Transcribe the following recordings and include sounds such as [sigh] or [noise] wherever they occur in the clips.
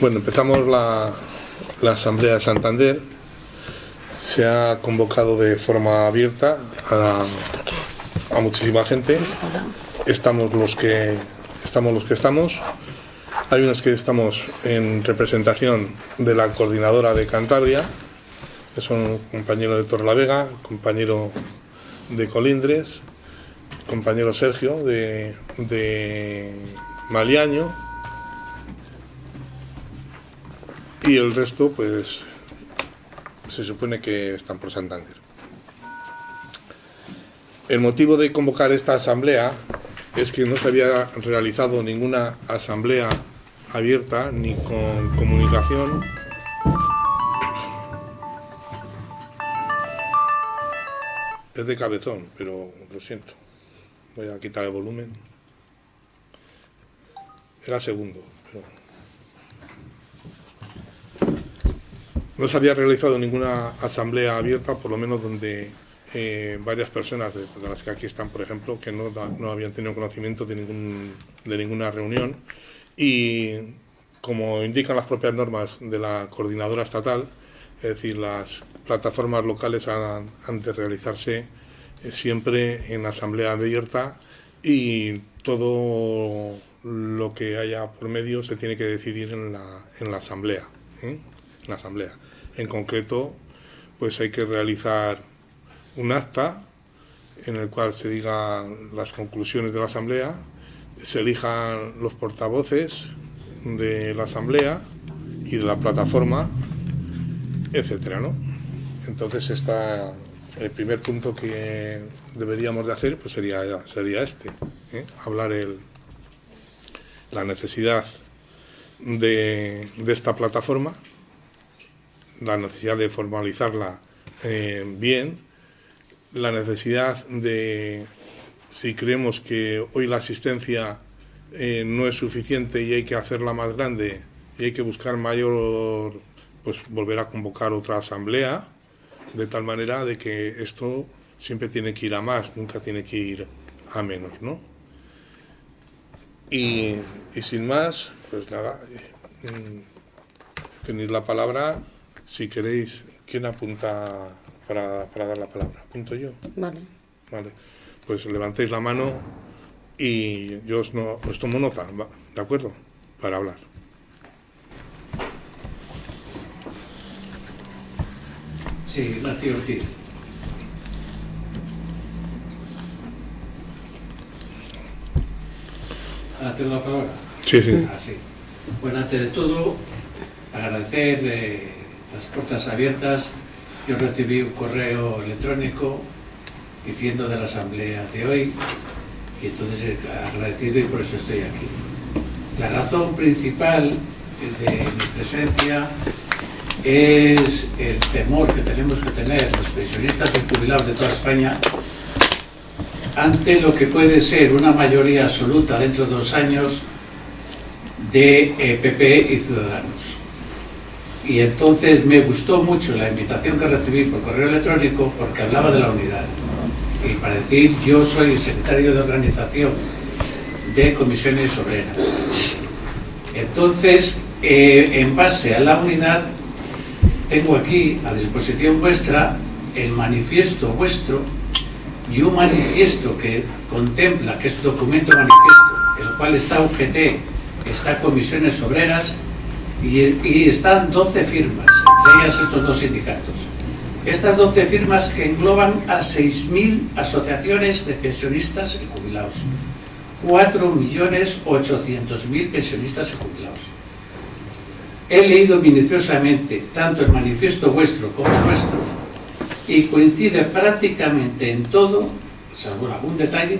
Bueno, empezamos la, la Asamblea de Santander. Se ha convocado de forma abierta a, muchísima gente. Estamos los que estamos los que estamos. Hay unos que estamos en representación de la coordinadora de Cantabria, que son compañero de Torlavega, compañero de Colindres, compañero Sergio de, de Maliaño y el resto pues se supone que están por Santander. El motivo de convocar esta asamblea es que no se había realizado ninguna asamblea abierta ni con comunicación. Es de cabezón, pero lo siento. Voy a quitar el volumen. Era segundo No se había realizado ninguna asamblea abierta, por lo menos donde eh, varias personas, de, las que aquí están, por ejemplo, que no, no habían tenido conocimiento de, ningún, de ninguna reunión. Y como indican las propias normas de la coordinadora estatal, es decir, las plataformas locales han, de realizarse eh, siempre en asamblea abierta y todo lo que haya por medio se tiene que decidir en la, en la asamblea. ¿eh? La asamblea. En concreto, pues hay que realizar un acta en el cual se digan las conclusiones de la asamblea, se elijan los portavoces de la asamblea y de la plataforma, etcétera, ¿no? Entonces está el primer punto que deberíamos de hacer pues sería sería este, ¿eh? hablar el, la necesidad de, de esta plataforma la necesidad de formalizarla eh, bien, la necesidad de, si creemos que hoy la asistencia eh, no es suficiente y hay que hacerla más grande y hay que buscar mayor, pues volver a convocar otra asamblea, de tal manera de que esto siempre tiene que ir a más, nunca tiene que ir a menos, ¿no? Y, y sin más, pues nada, mm, tenéis la palabra si queréis, ¿quién apunta para, para dar la palabra? ¿Apunto yo? Vale. Vale. Pues levantéis la mano y yo os, no, os tomo nota, ¿de acuerdo? Para hablar. Sí, Martín Ortiz. Ah, ¿Tengo la palabra? Sí, sí. Ah, sí. Bueno, antes de todo, agradecer eh, las puertas abiertas. Yo recibí un correo electrónico diciendo de la asamblea de hoy y entonces he agradecido y por eso estoy aquí. La razón principal de mi presencia es el temor que tenemos que tener los pensionistas y jubilados de toda España ante lo que puede ser una mayoría absoluta dentro de dos años de eh, PP y Ciudadanos. Y entonces me gustó mucho la invitación que recibí por correo electrónico porque hablaba de la unidad. Y para decir, yo soy el secretario de organización de comisiones obreras. Entonces, eh, en base a la unidad, tengo aquí a disposición vuestra el manifiesto vuestro y un manifiesto que contempla, que es documento manifiesto, el cual está UGT, está comisiones obreras y, están 12 firmas, entre ellas estos dos sindicatos. Estas 12 firmas que engloban a 6.000 asociaciones de pensionistas y jubilados. 4.800.000 pensionistas y jubilados. He leído minuciosamente tanto el manifiesto vuestro como el nuestro y coincide prácticamente en todo, salvo algún detalle,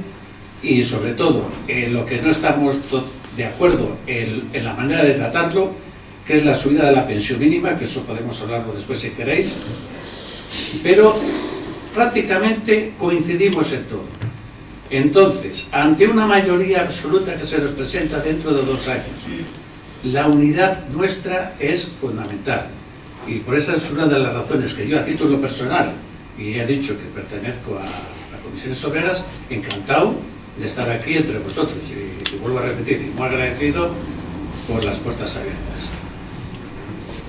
y sobre todo en lo que no estamos de acuerdo en, en la manera de tratarlo, que es la subida de la pensión mínima, que eso podemos hablarlo después si queréis, pero prácticamente coincidimos en todo. Entonces, ante una mayoría absoluta que se nos presenta dentro de dos años, la unidad nuestra es fundamental. Y por esa es una de las razones que yo a título personal, y he dicho que pertenezco a, a Comisiones Obreras, encantado de estar aquí entre vosotros. Y, y vuelvo a repetir, y muy agradecido por las puertas abiertas.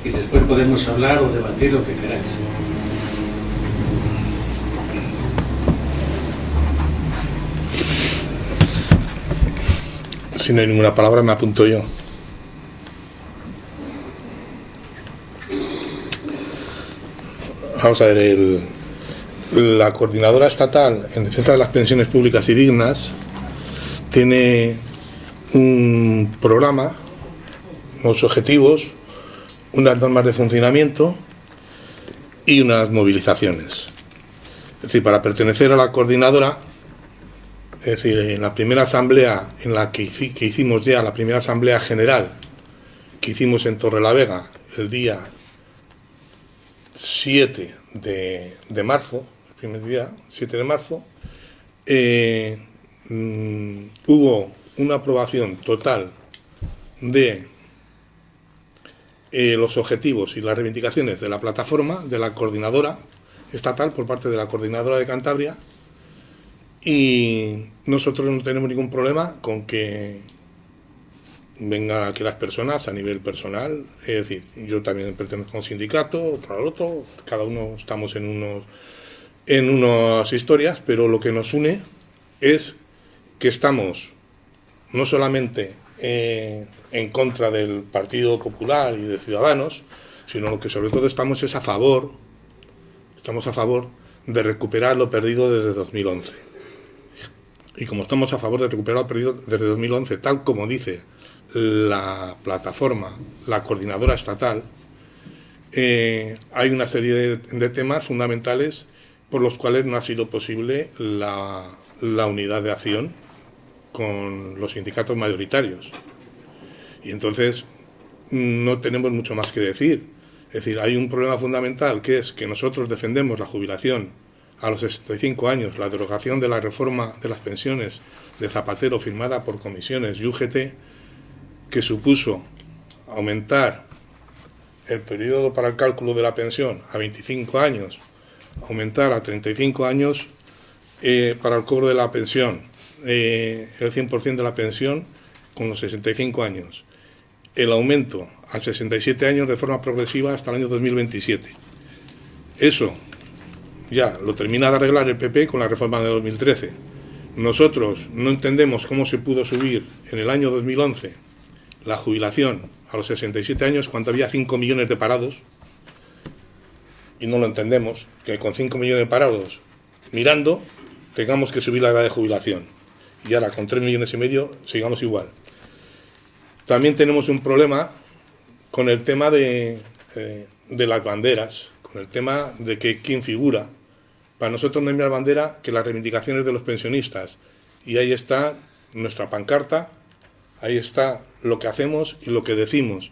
Y después podemos hablar o debatir lo que queráis. Si no hay ninguna palabra, me apunto yo. Vamos a ver, el, la coordinadora estatal en defensa de las pensiones públicas y dignas tiene un programa, unos objetivos, unas normas de funcionamiento y unas movilizaciones. Es decir, para pertenecer a la coordinadora, es decir, en la primera asamblea en la que, que hicimos ya, la primera asamblea general que hicimos en Torrelavega el día 7 de, de marzo, primer día, 7 de marzo, eh, mm, hubo una aprobación total de eh, los objetivos y las reivindicaciones de la plataforma, de la coordinadora estatal por parte de la coordinadora de Cantabria y nosotros no tenemos ningún problema con que vengan aquí las personas a nivel personal, es decir, yo también pertenezco a un sindicato, otro al otro, cada uno estamos en unos en unas historias, pero lo que nos une es que estamos no solamente eh, en contra del Partido Popular y de Ciudadanos, sino lo que sobre todo estamos es a favor, estamos a favor de recuperar lo perdido desde 2011. Y como estamos a favor de recuperar lo perdido desde 2011, tal como dice la plataforma, la coordinadora estatal, eh, hay una serie de temas fundamentales por los cuales no ha sido posible la, unidad de acción con los sindicatos mayoritarios. Y entonces no tenemos mucho más que decir. Es decir, hay un problema fundamental que es que nosotros defendemos la jubilación a los 65 años, la derogación de la reforma de las pensiones de Zapatero firmada por comisiones y UGT, que supuso aumentar el periodo para el cálculo de la pensión a 25 años aumentar a 35 años eh, para el cobro de la pensión, eh, el 100% de la pensión con los 65 años. El aumento a 67 años de forma progresiva hasta el año 2027. Eso ya lo termina de arreglar el PP con la reforma de 2013. Nosotros no entendemos cómo se pudo subir en el año 2011 la jubilación a los 67 años cuando había 5 millones de parados y no lo entendemos, que con 5 millones de parados mirando tengamos que subir la edad de jubilación. Y ahora con 3 millones y medio sigamos igual. También tenemos un problema con el tema de, eh, de las banderas, con el tema de que quién figura. Para nosotros no hay más bandera que las reivindicaciones de los pensionistas. Y ahí está nuestra pancarta, ahí está lo que hacemos y lo que decimos.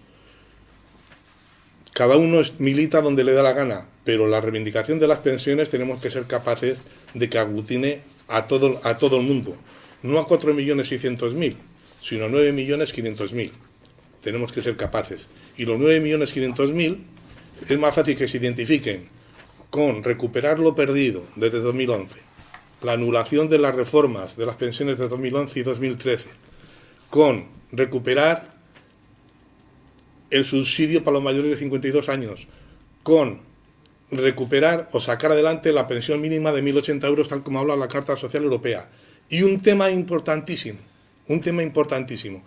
Cada uno milita donde le da la gana, pero la reivindicación de las pensiones tenemos que ser capaces de que aglutine a todo, a todo el mundo, no a 4.600.000, sino a 9.500.000. Tenemos que ser capaces. Y los 9.500.000 es más fácil que se identifiquen con recuperar lo perdido desde 2011, la anulación de las reformas de las pensiones de 2011 y 2013, con recuperar el subsidio para los mayores de 52 años, con recuperar o sacar adelante la pensión mínima de 1.080 euros, tal como habla la Carta Social Europea. Y un tema importantísimo, un tema importantísimo.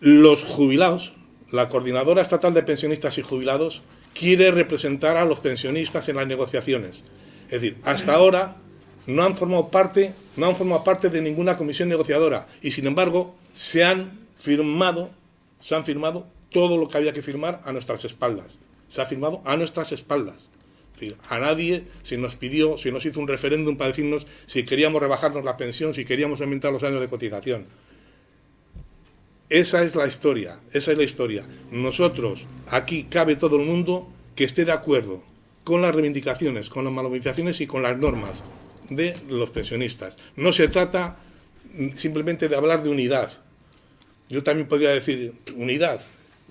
Los jubilados, la Coordinadora Estatal de Pensionistas y Jubilados, quiere representar a los pensionistas en las negociaciones. Es decir, hasta ahora no han formado parte, no han formado parte de ninguna comisión negociadora y sin embargo se han firmado, se han firmado todo lo que había que firmar a nuestras espaldas se ha firmado a nuestras espaldas. A nadie se nos pidió, se nos hizo un referéndum para decirnos si queríamos rebajarnos la pensión, si queríamos aumentar los años de cotización. Esa es la historia, esa es la historia. Nosotros, aquí cabe todo el mundo que esté de acuerdo con las reivindicaciones, con las movilizaciones y con las normas de los pensionistas. No se trata simplemente de hablar de unidad. Yo también podría decir unidad,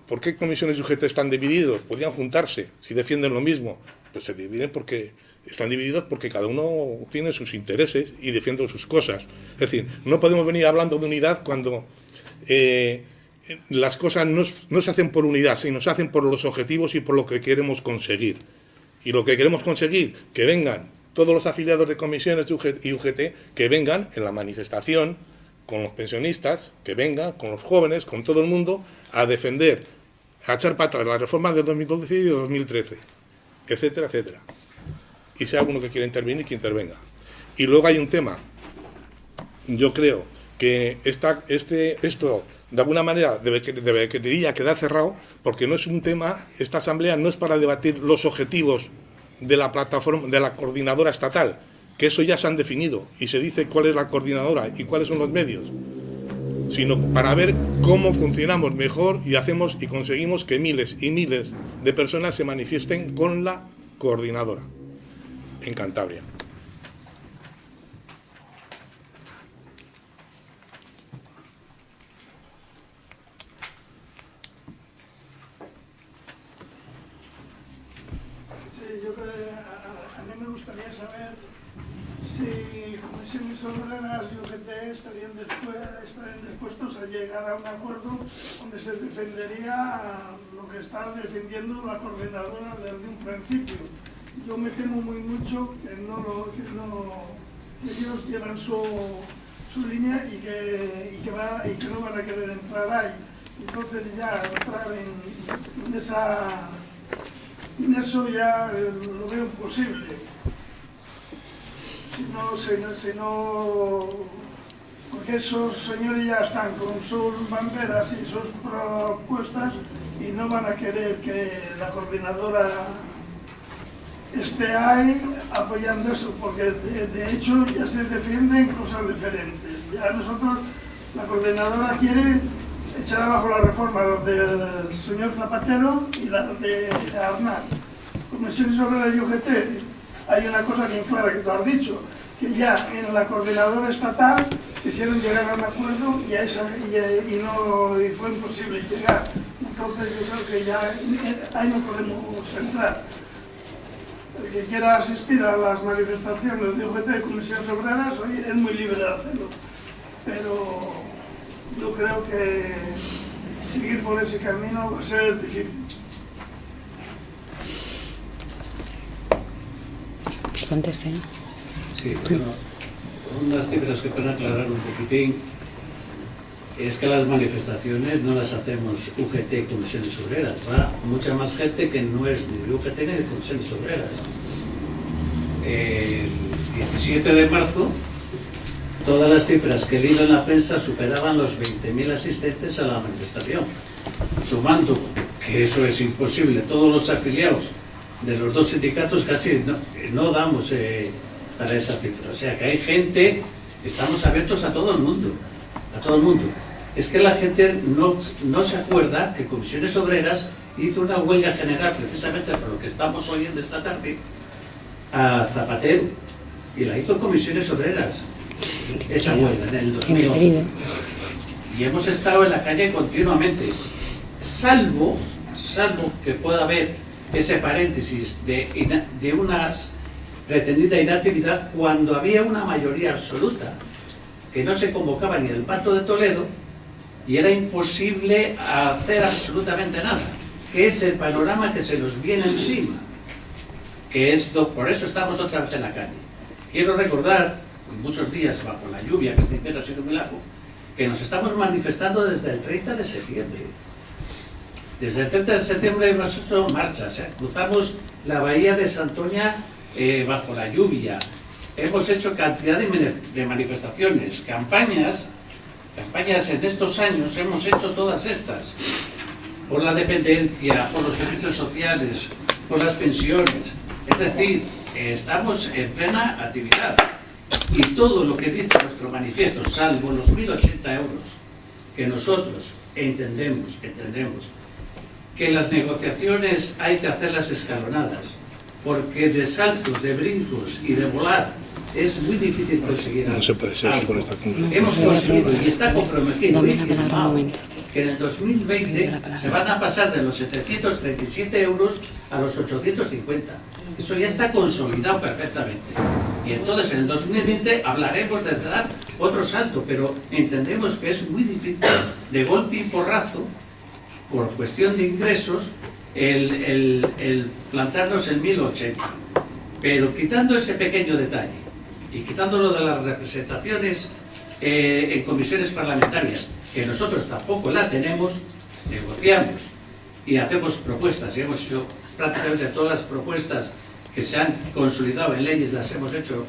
¿Por qué comisiones y UGT están divididos? Podrían juntarse si defienden lo mismo. Pues se dividen porque están divididos porque cada uno tiene sus intereses y defiende sus cosas. Es decir, no podemos venir hablando de unidad cuando eh, las cosas no, se hacen por unidad, sino se hacen por los objetivos y por lo que queremos conseguir. Y lo que queremos conseguir, que vengan todos los afiliados de comisiones y UGT, que vengan en la manifestación con los pensionistas, que vengan con los jóvenes, con todo el mundo, a defender, a echar para atrás las reformas de 2012 y de 2013, etcétera, etcétera. Y hay alguno que quiera intervenir, que intervenga. Y luego hay un tema, yo creo que esta, este, esto de alguna manera debe, debería quedar cerrado porque no es un tema, esta asamblea no es para debatir los objetivos de la plataforma, de la coordinadora estatal, que eso ya se han definido y se dice cuál es la coordinadora y cuáles son los medios, sino para ver cómo funcionamos mejor y hacemos y conseguimos que miles y miles de personas se manifiesten con la coordinadora en Cantabria. Obreras y UGT estarían, dispuestos a llegar a un acuerdo donde se defendería lo que está defendiendo la coordinadora desde un principio. Yo me temo muy mucho que, no lo, que, ellos llevan su, su línea y que, y que no van a querer entrar ahí. Entonces ya entrar en, en esa en eso ya lo veo imposible si no, si no, porque esos señores ya están con sus banderas y sus propuestas y no van a querer que la coordinadora esté ahí apoyando eso, porque de, hecho ya se defienden cosas diferentes. Ya nosotros, la coordinadora quiere echar abajo la reforma del señor Zapatero y la de Arnal. Comisiones sobre la UGT, hay una cosa bien clara que tú has dicho, que ya en la coordinadora estatal quisieron llegar a un acuerdo y, y, no, y fue imposible llegar. Entonces yo creo que ya ahí no podemos entrar. El que quiera asistir a las manifestaciones de UGT de Comisiones Obreras es muy libre de hacerlo. Pero yo creo que seguir por ese camino va a ser difícil. Conteste. Sí, bueno, unas cifras que pueden aclarar un poquitín es que las manifestaciones no las hacemos UGT Obreras, va mucha más gente que no es ni de UGT ni de Comisiones Obreras. El 17 de marzo, todas las cifras que he leído en la prensa superaban los 20.000 asistentes a la manifestación, sumando, que eso es imposible, todos los afiliados de los dos sindicatos casi no, damos eh, para esa cifra. O sea que hay gente, estamos abiertos a todo el mundo, a todo el mundo. Es que la gente no, no se acuerda que Comisiones Obreras hizo una huelga general, precisamente por lo que estamos oyendo esta tarde, a Zapatero. Y la hizo Comisiones Obreras, esa huelga en el 2011. Y hemos estado en la calle continuamente, salvo, salvo que pueda haber ese paréntesis de, de una pretendida inactividad cuando había una mayoría absoluta, que no se convocaba ni el Pacto de Toledo y era imposible hacer absolutamente nada, que es el panorama que se nos viene encima, que es por eso estamos otra vez en la calle. Quiero recordar, muchos días bajo la lluvia, que este invierno ha sido un milagro, que nos estamos manifestando desde el 30 de septiembre. Desde el 30 de septiembre hemos hecho marchas, ¿eh? cruzamos la bahía de Santoña eh, bajo la lluvia. Hemos hecho cantidad de, manifestaciones, campañas, campañas en estos años, hemos hecho todas estas, por la dependencia, por los servicios sociales, por las pensiones. Es decir, estamos en plena actividad. Y todo lo que dice nuestro manifiesto, salvo los 1.080 euros, que nosotros entendemos, entendemos, que las negociaciones hay que hacerlas escalonadas, porque de saltos, de brincos y de volar es muy difícil conseguir No se puede seguir con esta. Hemos conseguido y está comprometido y firmado que en el 2020 se van a pasar de los 737 euros a los 850. Eso ya está consolidado perfectamente. Y entonces en el 2020 hablaremos de dar otro salto, pero entendemos que es muy difícil de golpe y porrazo, por cuestión de ingresos, el, el- el plantarnos en 1080. Pero quitando ese pequeño detalle y quitándolo de las representaciones eh, en comisiones parlamentarias, que nosotros tampoco la tenemos, negociamos y hacemos propuestas, y hemos hecho prácticamente todas las propuestas que se han consolidado en leyes, las hemos hecho,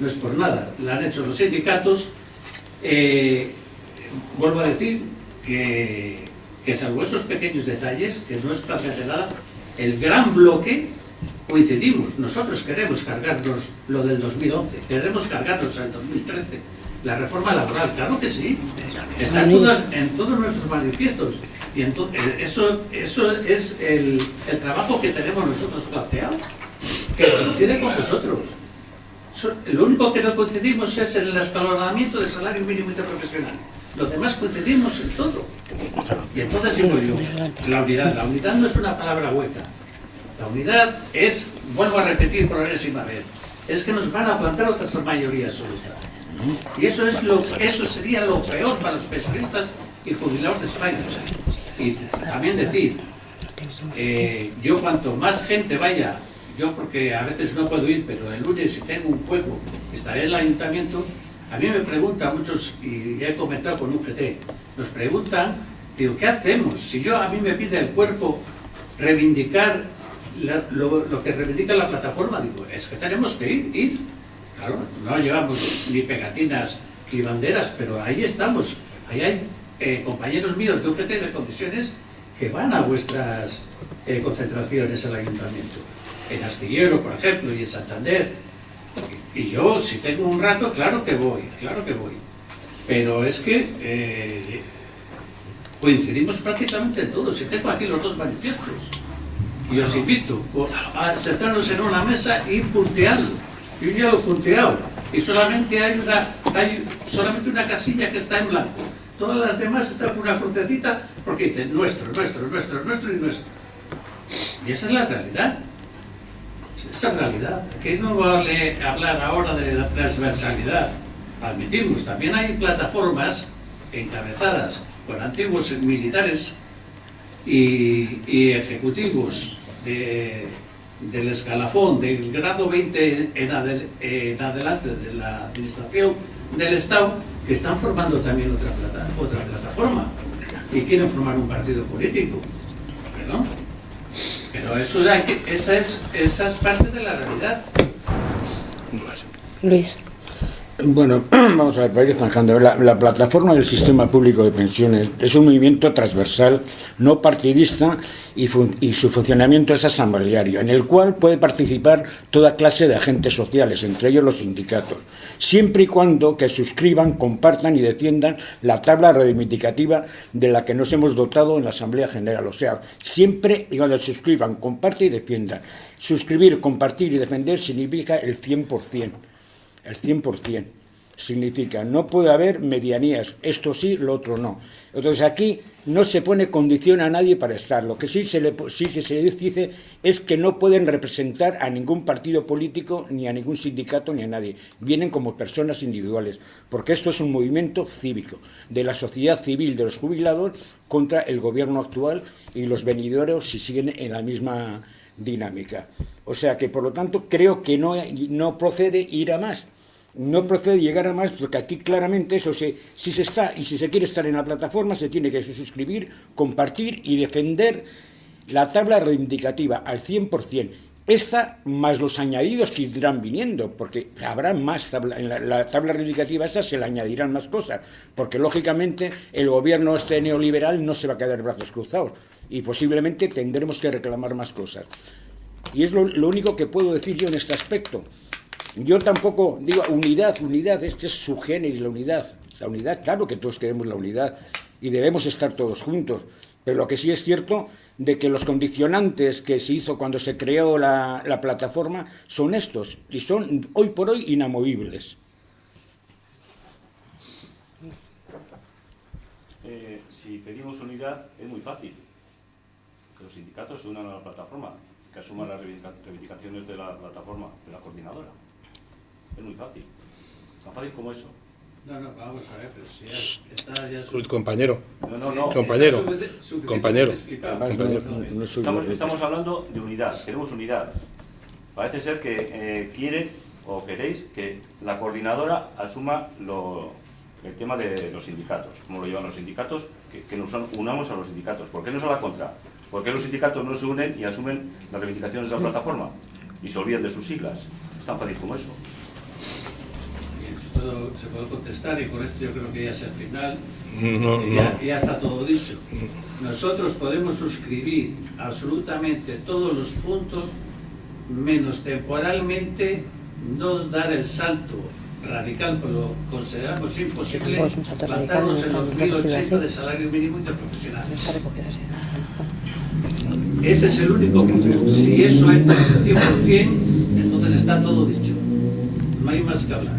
no es por nada, la han hecho los sindicatos. Eh, vuelvo a decir que, que salvo esos pequeños detalles, que no es prácticamente nada, el gran bloque coincidimos. Nosotros queremos cargarnos lo del 2011, queremos cargarnos al 2013, la reforma laboral, claro que sí. Está en, en todos nuestros manifiestos. Y ento- eh, eso, eso es el, el trabajo que tenemos nosotros planteado, que coincide con vosotros. So- Lo único que no coincidimos es en el escalonamiento del salario mínimo interprofesional. Los demás coincidimos en todo. Y entonces digo yo, la unidad, la unidad no es una palabra hueca. La unidad es, vuelvo a repetir por enésima vez, es que nos van a plantar otras mayorías esta. Y eso es lo, eso sería lo peor para los pensionistas y jubilados de España. Y también decir, eh, yo cuanto más gente vaya, yo porque a veces no puedo ir, pero el lunes si tengo un juego, estaré en el ayuntamiento, a mí me preguntan muchos, y he comentado con un nos preguntan, digo, ¿qué hacemos? Si yo a mí me pide el cuerpo reivindicar lo que reivindica la plataforma, digo, es que tenemos que ir, ir. Claro, no llevamos ni pegatinas ni banderas, pero ahí estamos. Ahí hay eh, compañeros míos de UGT de condiciones que van a vuestras eh, concentraciones al ayuntamiento. En Astillero, por ejemplo, y en Santander. Y yo, si tengo un rato, claro que voy, claro que voy. Pero es que eh, coincidimos prácticamente en todo. Si tengo aquí los dos manifiestos. Y os invito a sentarnos en una mesa y ir punteando. Yo ya he punteado. Y solamente hay una, hay solamente una casilla que está en blanco. Todas las demás están con una crucecita porque dicen nuestro, nuestro, nuestro, nuestro y nuestro. Y esa es la realidad. Esa realidad. Aquí no vale hablar ahora de la transversalidad. Admitimos, también hay plataformas encabezadas por antiguos militares y, ejecutivos de- del escalafón del grado 20 en, adel- en adelante de la administración del Estado que están formando también otra, otra plataforma y quieren formar un partido político. ¿Perdón? Pero eso esa, es, esa es parte de la realidad. Luis. Bueno, [clears throat] vamos a ver, para ir zanjando. La, la plataforma del sistema público de pensiones es un movimiento transversal, no partidista, y, fun- y su funcionamiento es asambleario, en el cual puede participar toda clase de agentes sociales, entre ellos los sindicatos, siempre y cuando que suscriban, compartan y defiendan la tabla reivindicativa de la que nos hemos dotado en la Asamblea General. O sea, siempre y cuando suscriban, compartan y defiendan. Suscribir, compartir y defender significa el 100%. El 100% significa no puede haber medianías, esto sí, lo otro no. Entonces aquí no se pone condición a nadie para estar. Lo que sí, se le, sí que se dice es que no pueden representar a ningún partido político, ni a ningún sindicato, ni a nadie. Vienen como personas individuales, porque esto es un movimiento cívico de la sociedad civil de los jubilados contra el gobierno actual y los venideros si siguen en la misma dinámica. O sea que, por lo tanto, creo que no, no procede ir a más. No procede llegar a más porque aquí claramente eso se, si se está y si se quiere estar en la plataforma se tiene que suscribir, compartir y defender la tabla reivindicativa al 100%. Esta más los añadidos que irán viniendo, porque habrá más tabla, en la, la tabla reivindicativa esta se le añadirán más cosas, porque lógicamente el gobierno este neoliberal no se va a quedar brazos cruzados y posiblemente tendremos que reclamar más cosas. Y es lo, lo único que puedo decir yo en este aspecto. Yo tampoco digo unidad, unidad, este es su género, la unidad. La unidad, claro que todos queremos la unidad y debemos estar todos juntos. Pero lo que sí es cierto de que los condicionantes que se hizo cuando se creó la, la plataforma son estos y son hoy por hoy inamovibles. Eh, si pedimos unidad es muy fácil. Que los sindicatos se unan a la plataforma, que asuman las reivindicaciones de la plataforma, de la coordinadora. Es muy fácil. Tan fácil como eso. No, no, vamos a ver, pero si está ya su- Compañero, No, no, no. compañero, compañero. No, estamos hablando de unidad, queremos unidad. Parece ser que eh, quieren o queréis que la coordinadora asuma lo- el tema de los sindicatos, cómo lo llevan los sindicatos, que, que nos unamos a los sindicatos. ¿Por qué no es a la contra? ¿Por qué los sindicatos no se unen y asumen las reivindicaciones de la plataforma y se olvidan de sus siglas? Es tan fácil como eso. Puedo, se puede contestar y con esto yo creo que ya es el final. No, Y ya, no. ya está todo dicho. Nosotros podemos suscribir absolutamente todos los puntos, menos temporalmente no dar el salto radical, pero consideramos imposible plantarnos no en los recogido 1080 así. de salario mínimo interprofesional. Ese es el único punto. Si eso entra al 100%, entonces está todo dicho. No hay más que hablar.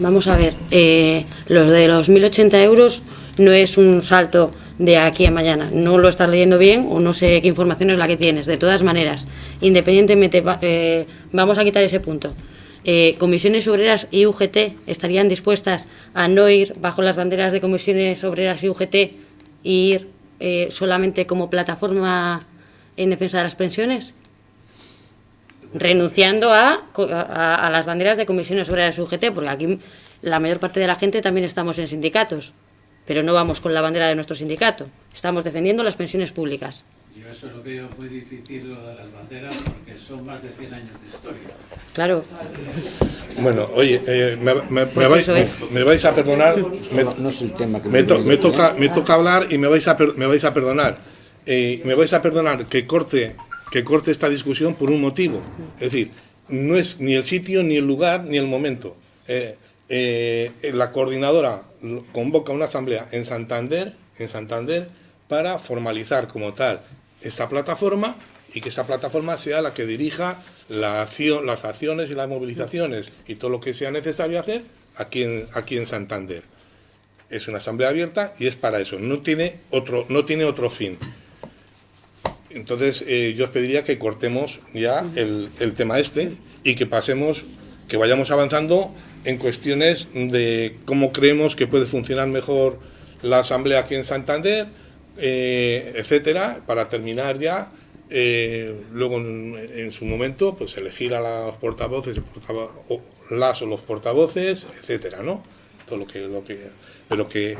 Vamos a ver, eh, los de los 1.080 euros no es un salto de aquí a mañana. No lo estás leyendo bien o no sé qué información es la que tienes. De todas maneras, independientemente, eh, vamos a quitar ese punto. Eh, comisiones Obreras y UGT estarían dispuestas a no ir bajo las banderas de Comisiones Obreras y UGT y ir eh, solamente como plataforma en defensa de las pensiones? Renunciando a, a- a las banderas de comisiones obreras UGT, porque aquí la mayor parte de la gente también estamos en sindicatos, pero no vamos con la bandera de nuestro sindicato, estamos defendiendo las pensiones públicas. Yo eso lo veo muy difícil lo de las banderas porque son más de 100 años de historia. Claro, Bueno, oye, eh, me, me- me Pues vais, es. me vais a perdonar. me- No, no es el tema que Me, to- me me toca, me toca hablar y me vais a, per- me vais a perdonar. Eh, me vais a perdonar que corte, que corte esta discusión por un motivo. Es decir, no es ni el sitio, ni el lugar, ni el momento. Eh, eh, la coordinadora convoca una asamblea en Santander, en Santander para formalizar como tal esta plataforma y que esa plataforma sea la que dirija la acción, las acciones y las movilizaciones y todo lo que sea necesario hacer aquí en, aquí en Santander es una asamblea abierta y es para eso, no tiene otro, no tiene otro fin. Entonces, eh, yo os pediría que cortemos ya el, el tema este y que pasemos, que vayamos avanzando en cuestiones de cómo creemos que puede funcionar mejor la asamblea aquí en Santander, eh, etcétera, para terminar ya. eh, luego, en, en su momento, pues elegir a los portavoces, o las o los portavoces, etcétera, ¿no? Todo lo que, lo que, pero que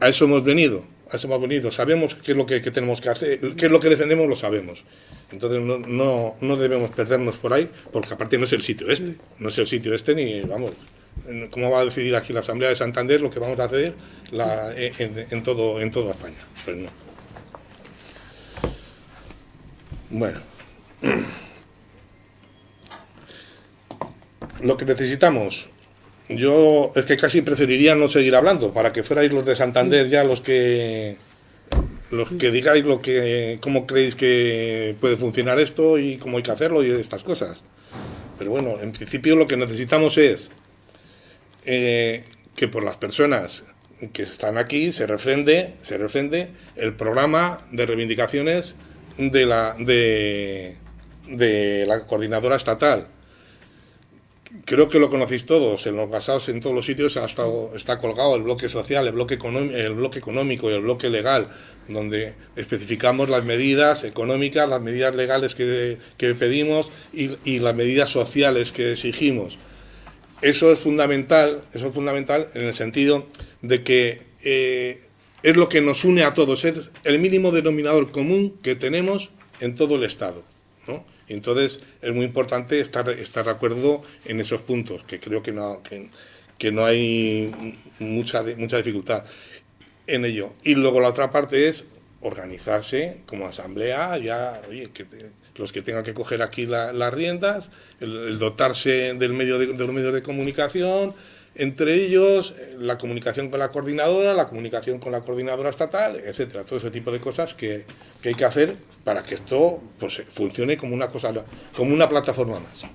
a eso hemos venido, hemos venido. Sabemos qué es lo que, tenemos que hacer, qué es lo que defendemos, lo sabemos. Entonces no, no, no debemos perdernos por ahí, porque aparte no es el sitio este, no es el sitio este ni, vamos, ¿cómo va a decidir aquí la Asamblea de Santander lo que vamos a hacer en, en todo, en toda España? Pues no. Bueno. [clears throat] Lo que necesitamos, yo es que casi preferiría no seguir hablando, para que fuerais los de Santander ya los que los que digáis lo que cómo creéis que puede funcionar esto y cómo hay que hacerlo y estas cosas. Pero bueno, en principio lo que necesitamos es eh, que por las personas que están aquí se refrende, se refrende el programa de reivindicaciones de la de, de la coordinadora estatal. Creo que lo conocéis todos, en los basados en todos los sitios ha estado, está colgado el bloque social, el bloque, el bloque económico y el bloque legal, donde especificamos las medidas económicas, las medidas legales que, que pedimos y, y las medidas sociales que exigimos. Eso es fundamental, eso es fundamental en el sentido de que eh, es lo que nos une a todos, es el mínimo denominador común que tenemos en todo el Estado. Entonces es muy importante estar, estar de acuerdo en esos puntos, que creo que no, que, no hay mucha, mucha dificultad en ello. Y luego la otra parte es organizarse como asamblea, ya, oye, que te- los que tengan que coger aquí la- las riendas, el, dotarse del medio de los medios de comunicación, entre ellos eh, la comunicación con la coordinadora, la comunicación con la coordinadora estatal, etcétera, todo ese tipo de cosas que, que hay que hacer para que esto pues, funcione como una cosa, como una plataforma más.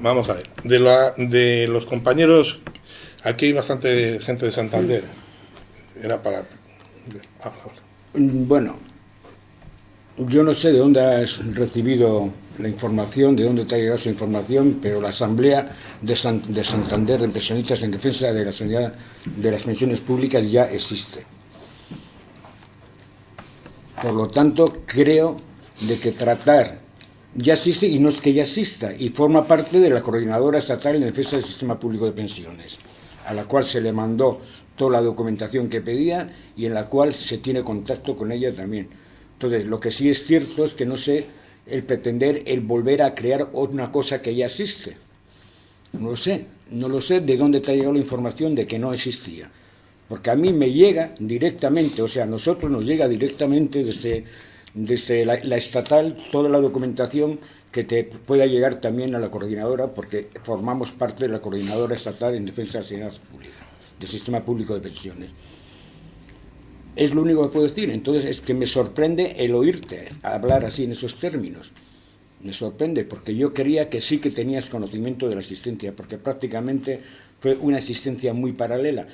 Vamos a ver, de, la, de los compañeros, aquí hay bastante gente de Santander. Era para... Mm, Bueno, yo no sé de dónde has recibido la información, de dónde te ha llegado esa información, pero la Asamblea de, San- de Santander de Pensionistas en Defensa de la de las Pensiones Públicas ya existe. Por lo tanto, creo de que tratar ya existe y no es que ya exista y forma parte de la coordinadora estatal en defensa del sistema público de pensiones, a la cual se le mandó toda la documentación que pedía y en la cual se tiene contacto con ella también. Entonces, lo que sí es cierto es que no sé el pretender el volver a crear una cosa que ya existe. No lo sé, no lo sé de dónde te ha llegado la información de que no existía. Porque a mí me llega directamente, o sea, a nosotros nos llega directamente desde, desde la, estatal toda la documentación que te pueda llegar también a la coordinadora, porque formamos parte de la coordinadora estatal en defensa de la sanidad pública, del sistema público de pensiones. Es lo único que puedo decir. Entonces es que me sorprende el oírte hablar así en esos términos. Me sorprende porque yo creía que sí que tenías conocimiento de la asistencia, porque prácticamente fue una asistencia muy paralela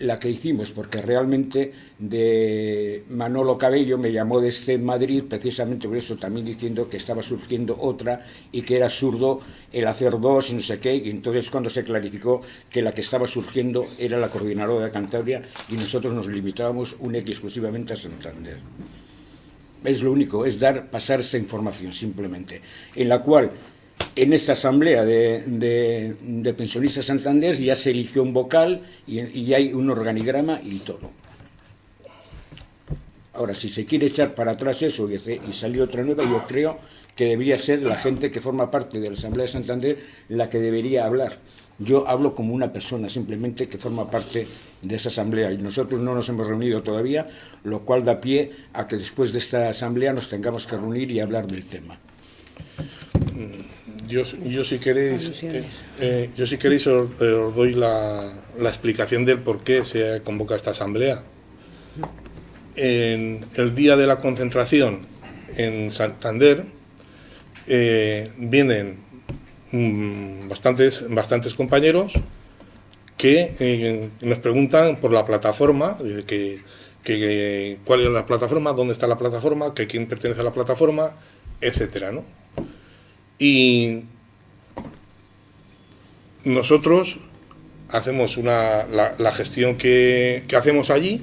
la que hicimos, porque realmente de Manolo Cabello me llamó desde Madrid precisamente por eso, también diciendo que estaba surgiendo otra y que era absurdo el hacer dos y no sé qué, y entonces cuando se clarificó que la que estaba surgiendo era la coordinadora de Cantabria y nosotros nos limitábamos única y exclusivamente a Santander. Es lo único, es dar, pasar esta información simplemente, en la cual en esta asamblea de, pensionistas Santander ya se eligió un vocal y, y, hay un organigrama y todo. Ahora, si se quiere echar para atrás eso y, y salir otra nueva, yo creo que debería ser la gente que forma parte de la Asamblea de Santander la que debería hablar. Yo hablo como una persona simplemente que forma parte de esa asamblea y nosotros no nos hemos reunido todavía, lo cual da pie a que después de esta asamblea nos tengamos que reunir y hablar del tema. Yo, yo si queréis, eh, eh, yo si queréis os, os doy la, la, explicación del por qué se convoca esta asamblea. En el día de la concentración en Santander eh, vienen mmm, bastantes, bastantes compañeros que eh, nos preguntan por la plataforma, que, que, cuál es la plataforma, dónde está la plataforma, que quién pertenece a la plataforma, etcétera, ¿no? Y nosotros hacemos una, la, gestión que, que, hacemos allí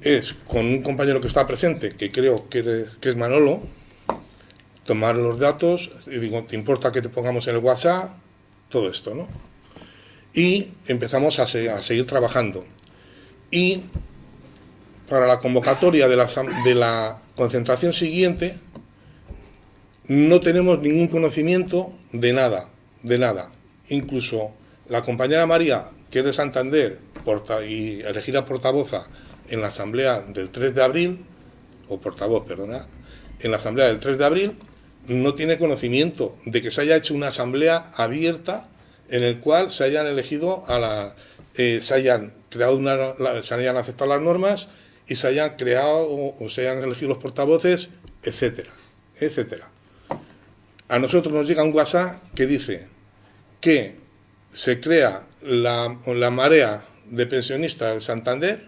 es con un compañero que está presente, que creo que, que es Manolo, tomar los datos, y digo, ¿te importa que te pongamos en el WhatsApp? Todo esto, ¿no? Y empezamos a, a seguir trabajando. Y para la convocatoria de la, de la concentración siguiente, no tenemos ningún conocimiento de nada, de nada. Incluso la compañera María, que es de Santander porta, y elegida portavoza en la asamblea del 3 de abril, o portavoz, perdona, en la asamblea del 3 de abril, no tiene conocimiento de que se haya hecho una asamblea abierta en el cual se hayan elegido a la, eh, se hayan creado una, la, se hayan aceptado las normas y se hayan creado o, o se hayan elegido los portavoces, etcétera, etcétera a nosotros nos llega un WhatsApp que dice que se crea la, marea de pensionistas de Santander,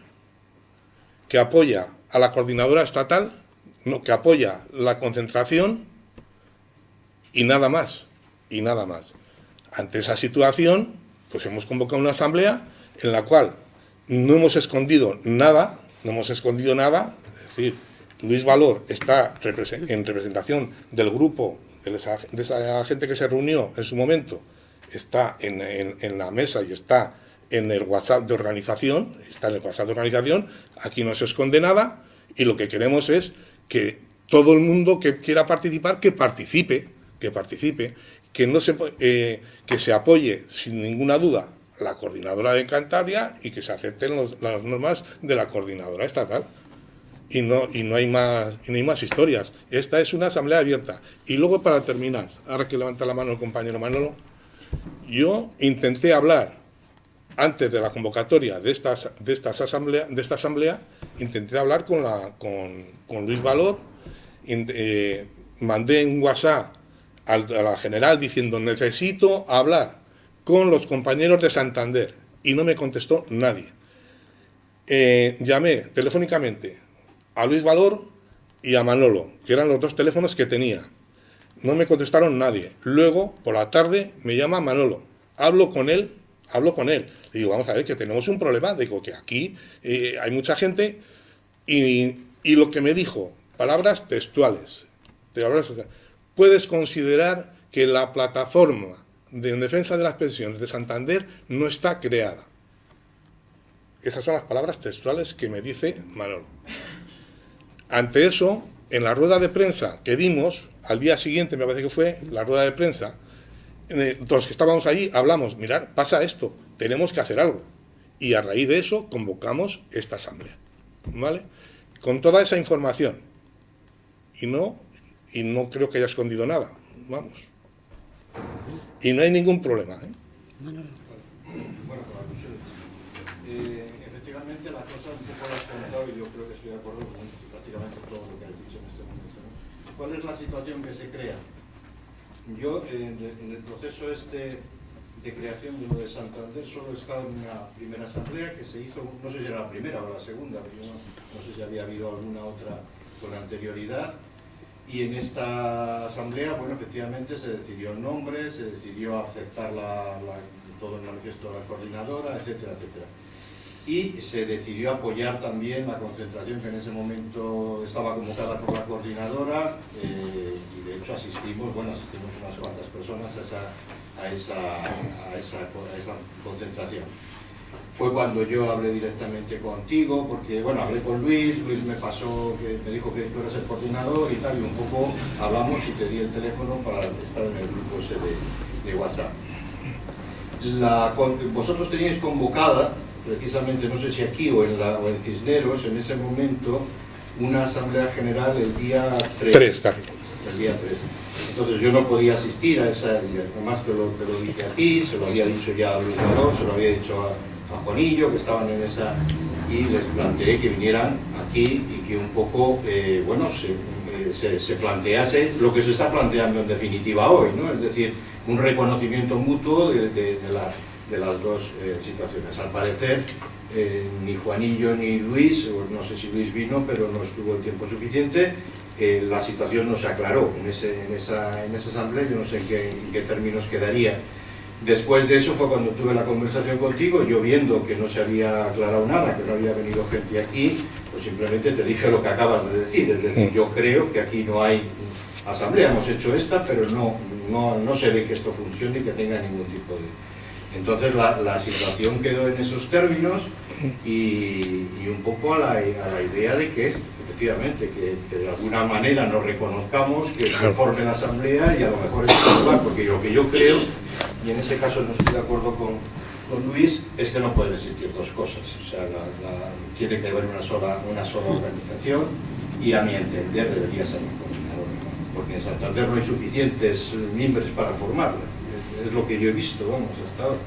que apoya a la coordinadora estatal, que apoya la concentración y nada más, y nada más. Ante esa situación, pues hemos convocado una asamblea en la cual no hemos escondido nada, no hemos escondido nada, es decir, Luis Valor está en representación del grupo de esa, de esa, gente que se reunió en su momento está en, en, la mesa y está en el WhatsApp de organización, está en el WhatsApp de organización, aquí no se esconde nada y lo que queremos es que todo el mundo que quiera participar, que participe, que participe, que, no se, eh, que se apoye sin ninguna duda la coordinadora de Cantabria y que se acepten las normas de la coordinadora estatal. Y no, y no hay más y no hay más historias. Esta es una asamblea abierta. Y luego para terminar, ahora que levanta la mano el compañero Manolo, yo intenté hablar antes de la convocatoria de, estas, de, estas asamblea, de esta asamblea, intenté hablar con, la, con, con Luis Valor, in- eh, mandé un WhatsApp a la general diciendo necesito hablar con los compañeros de Santander y no me contestó nadie. Eh, llamé telefónicamente a Luis Valor y a Manolo, que eran los dos teléfonos que tenía. No me contestaron nadie. Luego, por la tarde, me llama Manolo. Hablo con él, hablo con él. Le digo, vamos a ver, que tenemos un problema. Digo, que aquí eh, hay mucha gente. Y, y lo que me dijo, palabras textuales. Puedes considerar que la plataforma de en defensa de las pensiones de Santander no está creada. Esas son las palabras textuales que me dice Manolo. Ante eso, en la rueda de prensa que dimos, al día siguiente me parece que fue la rueda de prensa, eh, los que estábamos allí hablamos, mirar, pasa esto, tenemos que hacer algo. Y a raíz de eso convocamos esta asamblea. ¿Vale? Con toda esa información. Y no, y no creo que haya escondido nada. Vamos. Y no hay ningún problema. ¿eh? Bueno, con alusiones. Eh, efectivamente, la cosa un poco la has comentado y yo creo que estoy de acuerdo con prácticamente todo lo que has dicho en este momento. ¿no? ¿Cuál es la situación que se crea? Yo, en, el- en el proceso este de creación de lo de Santander, solo he estado en una primera asamblea que se hizo, no sé si era la primera o la segunda, pero yo no, no sé si había habido alguna otra con anterioridad. Y en esta asamblea, bueno, efectivamente se decidió el nombre, se decidió aceptar la- la- todo el manifiesto de la coordinadora, etcétera, etcétera. Y se decidió apoyar también la concentración que en ese momento estaba convocada por la coordinadora eh, y de hecho asistimos, bueno, asistimos unas cuantas personas a esa, a esa, a esa, concentración fue cuando yo hablé directamente contigo, porque bueno, hablé con Luis, Luis me pasó, que me dijo que tú eras el coordinador y tal, y un poco hablamos y te di el teléfono para estar en el grupo ese de, de WhatsApp. Vosotros teníais convocada, precisamente, no sé si aquí o en, la, o en Cisneros, en ese momento, una asamblea general el día 3 Tres, David. el día 3. Entonces yo no podía asistir a esa, además te lo, te lo dije a ti, se lo había dicho ya a Luis Nador, se lo había dicho a, a Juanillo, que estaban en esa, y les planteé que vinieran aquí y que un poco, eh, bueno, se, eh, se, se plantease lo que se está planteando en definitiva hoy, ¿no? Es decir, un reconocimiento mutuo de, de- de la- de las dos eh, situaciones. Al parecer, eh, ni Juanillo ni Luis, o no sé si Luis vino, pero no estuvo el tiempo suficiente, eh, la situación no se aclaró en, ese- en esa, en esa asamblea, yo no sé en qué, en qué términos quedaría. Después de eso fue cuando tuve la conversación contigo, yo viendo que no se había aclarado nada, que no había venido gente aquí, pues simplemente te dije lo que acabas de decir, es decir, yo creo que aquí no hay asamblea, hemos hecho esta, pero no, no, no se ve que esto funcione y que tenga ningún tipo de... Entonces la, la situación quedó en esos términos y, y un poco a la, a la idea de que efectivamente que, que de alguna manera nos reconozcamos, que se forme la asamblea y a lo mejor es lugar, porque lo que yo creo, y en ese caso no estoy de acuerdo con, con Luis, es que no pueden existir dos cosas. O sea, la- la- tiene que haber una sola, una sola organización y a mi entender debería ser un coordinador, ¿no? porque en Santander no hay suficientes miembros para formarla. Es- lo que yo he visto, vamos, hasta ahora.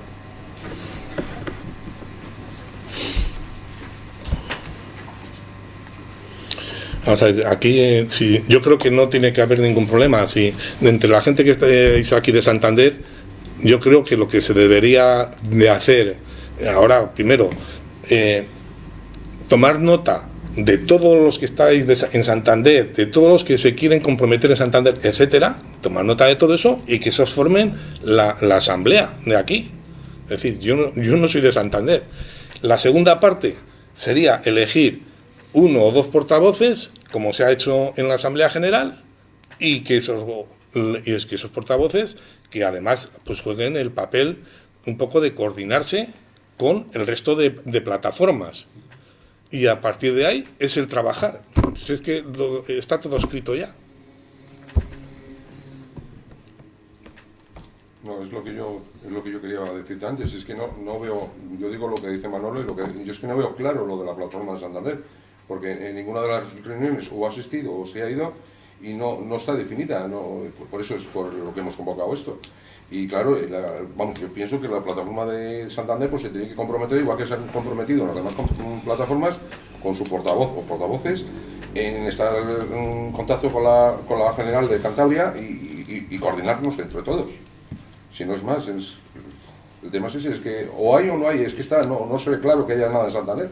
O sea, aquí eh, yo creo que no tiene que haber ningún problema. Si entre la gente que estáis aquí de Santander, yo creo que lo que se debería de hacer ahora, primero, eh, tomar nota de todos los que estáis en Santander, de todos los que se quieren comprometer en Santander, etcétera, tomar nota de todo eso y que esos formen la, asamblea de aquí. Es decir, yo no, soy de Santander. La segunda parte sería elegir uno o dos portavoces, como se ha hecho en la Asamblea General, y que esos, y es que esos portavoces, que además pues jueguen el papel un poco de coordinarse con el resto de plataformas. Y a partir de ahí es el trabajar. Si es que lo- está todo escrito ya. No, es lo que yo es lo que yo quería decirte antes, es que no, no veo, yo digo lo que dice Manolo y lo que yo es que no veo claro lo de la plataforma de Santander, porque en ninguna de las reuniones o ha asistido o se ha ido y no, no está definida, no, por- por eso es por lo que hemos convocado esto. Y claro, la- vamos, yo pienso que la plataforma de Santander pues se tiene que comprometer, igual que se han comprometido las demás com- plataformas, con su portavoz o portavoces, en estar en contacto con la, con la General de Cantabria y, coordinarnos entre todos. Si no es más, el tema es ese, es que o hay o no hay, es que está, no, no se ve claro que haya nada en Santander.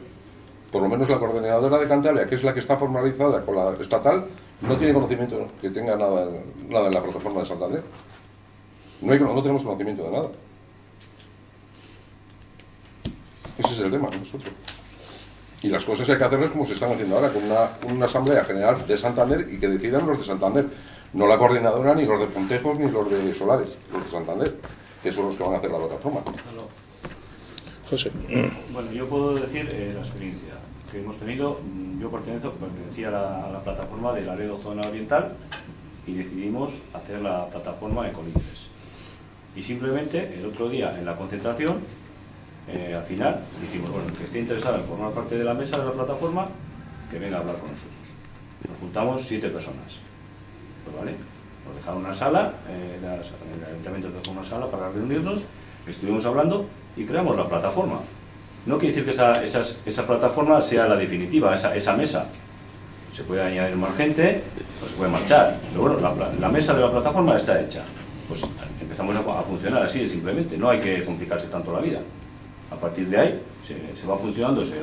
Por lo menos la coordinadora de Cantabria, que es la que está formalizada con la estatal, no tiene conocimiento que tenga nada, nada en la plataforma de Santander. No, hay, no tenemos conocimiento de nada. Ese es el tema, nosotros. Y las cosas hay que hacerlas como se están haciendo ahora, con una, una asamblea general de Santander y que decidan los de Santander. No la coordinadora, ni los de Pontejos, ni los de Solares, los de Santander, que son los que van a hacer la plataforma. José. Bueno, yo puedo decir eh, la experiencia que hemos tenido. Mm, Yo pertenezco, pertenecía a la, a la plataforma de Laredo Zona Oriental y decidimos hacer la plataforma Ecolibres. Y simplemente el otro día en la concentración, eh, al final, dijimos, bueno, el que esté interesado en formar parte de la mesa de la plataforma, que venga a hablar con nosotros. Nos juntamos siete personas. Pues vale, nos dejaron una sala, eh, el ayuntamiento nos dejó una sala para reunirnos, estuvimos hablando y creamos la plataforma. No quiere decir que esa, esas- esa plataforma sea la definitiva, esa, esa mesa. Se puede añadir más gente, pues se puede marchar. Pero bueno, la, la mesa de la plataforma está hecha. Pues a, funcionar así, simplemente. No hay que complicarse tanto la vida. A partir de ahí se, va funcionando, se,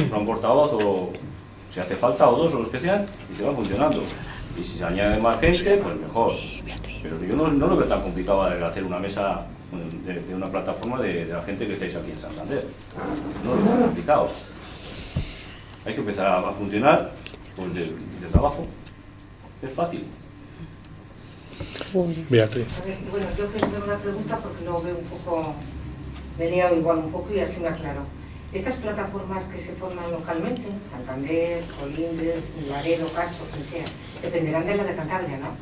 compra un portavoz o si hace falta o dos o los que sean y se va funcionando. Y si se añade más gente, pues mejor. Pero yo no, lo veo tan complicado hacer una mesa de, de una plataforma de, de la gente que estáis aquí en Santander. No lo veo complicado. Hay que empezar a, funcionar pues de, de trabajo. Es fácil. Beatriz. A ver, bueno, yo quiero hacer una pregunta porque lo veo un poco, me he liado igual un poco y así me aclaro. Estas plataformas que se forman localmente, Santander, Colindres, Laredo, Castro, quien sea, dependerán de la de Cantabria, ¿no?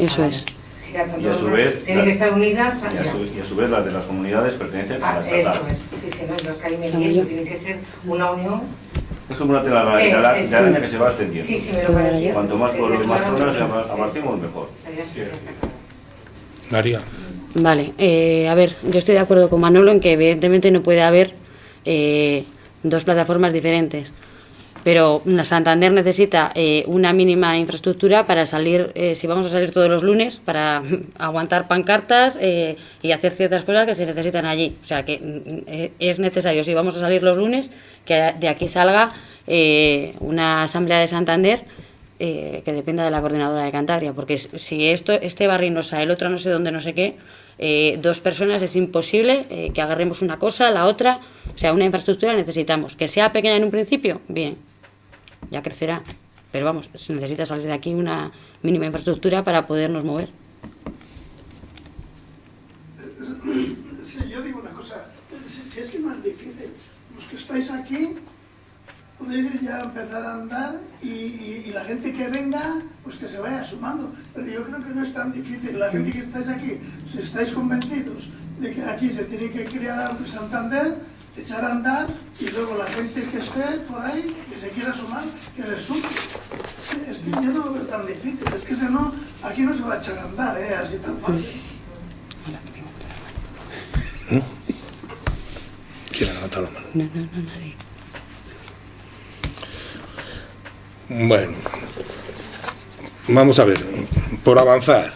Eso Ah, es. Y a, a su vez, tienen que estar unidas. Y a, su, y a su vez las de las comunidades pertenecen a Ah, la estatal. eso es, sí, sí, no, yo es que ahí me lío, tiene que ser una unión. Es como una tela Sí, de ara- sí, de sí. araña que se va extendiendo. Sí, sí, me lo. Cuanto más pueblos y más zonas sí, sí. abarquemos, mejor. María. Vale, eh, a ver, yo estoy de acuerdo con Manolo en que evidentemente no puede haber eh, dos plataformas diferentes. Pero una Santander necesita eh, una mínima infraestructura para salir, eh, si vamos a salir todos los lunes, para [laughs] aguantar pancartas eh, y hacer ciertas cosas que se necesitan allí. O sea que mm, eh, es necesario, si vamos a salir los lunes, que de aquí salga eh, una asamblea de Santander eh, que dependa de la coordinadora de Cantabria, porque si esto, este barrio no sabe, el otro no sé dónde, no sé qué, eh, dos personas es imposible eh, que agarremos una cosa, la otra, o sea, una infraestructura necesitamos. Que sea pequeña en un principio, bien, ya crecerá, pero vamos, se necesita salir de aquí una mínima infraestructura para podernos mover. Sí, yo digo una cosa, si, si es que no es difícil, estáis aquí podéis ya empezar a andar y, y- y la gente que venga, pues que se vaya sumando. Pero yo creo que no es tan difícil. La gente que estáis aquí, si estáis convencidos de que aquí se tiene que crear algo en Santander, echar a andar y luego la gente que esté por ahí, que se quiera sumar, que resulte. Es que yo no lo veo tan difícil, es que si no, aquí no se va a echar a andar, ¿eh? así tan fácil. ¿Quién ha levantado la mano? No, no, no, nadie. Bueno, vamos a ver, por avanzar.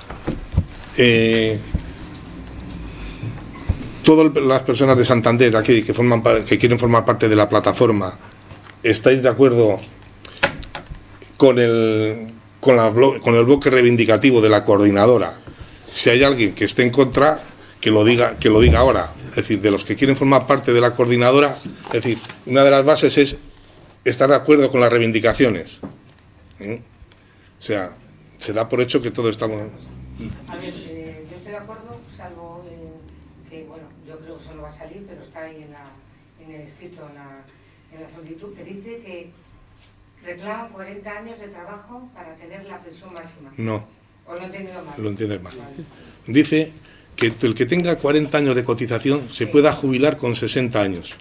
Eh, todas las personas de Santander aquí que, forman, que quieren formar parte de la plataforma, ¿estáis de acuerdo con el, con, la blo- con el bloque reivindicativo de la coordinadora? Si hay alguien que esté en contra, que lo diga, que lo diga ahora. Es decir, de los que quieren formar parte de la coordinadora, es decir, una de las bases es estar de acuerdo con las reivindicaciones. ¿eh? O sea, se da por hecho que todos estamos. A ver, eh, yo estoy de acuerdo, salvo eh, que, bueno, yo creo que eso no va a salir, pero está ahí en, la, en el escrito, en la, en la solicitud, que dice que reclaman 40 años de trabajo para tener la pensión máxima. No, ¿O lo he entendido mal? lo entiendes mal. Vale. Dice que el que tenga 40 años de cotización se pueda jubilar con 60 años,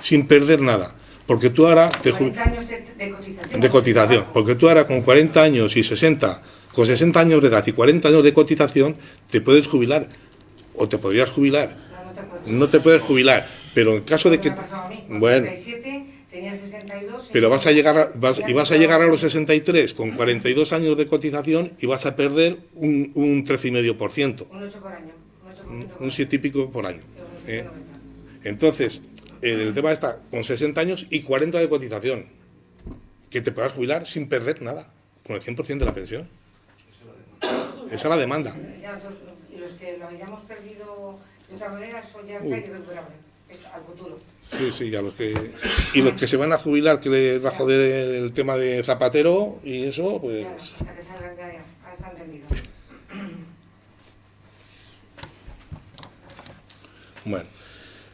sin perder nada. Porque tú ahora te 40 años de, de cotización. de cotización, porque tú ahora con 40 años y 60, con 60 años de edad y 40 años de cotización, te puedes jubilar o te podrías jubilar. No, no te puedes. No te puedes jubilar, pero en caso de Me que ha pasado a mí, bueno, 37, tenía 62. pero vas a llegar a, vas- y vas a me llegar a los 63 con 42 años de cotización y vas a perder un, un 13,5%, Un 8 por año. Un 8 por un, ciento por un año. 7 y pico por año. ¿eh? 190. Entonces, el tema está con 60 años y 40 de cotización, que te puedas jubilar sin perder nada, con el 100% de la pensión. Esa es la demanda. Y los que lo hayamos perdido de otra manera, eso ya está irrecuperable. Al futuro. Sí, sí, ya los que y los que se van a jubilar que les va a joder el tema de Zapatero y eso, pues Ya, hasta que salga ya, ya. Está entendido. Bueno.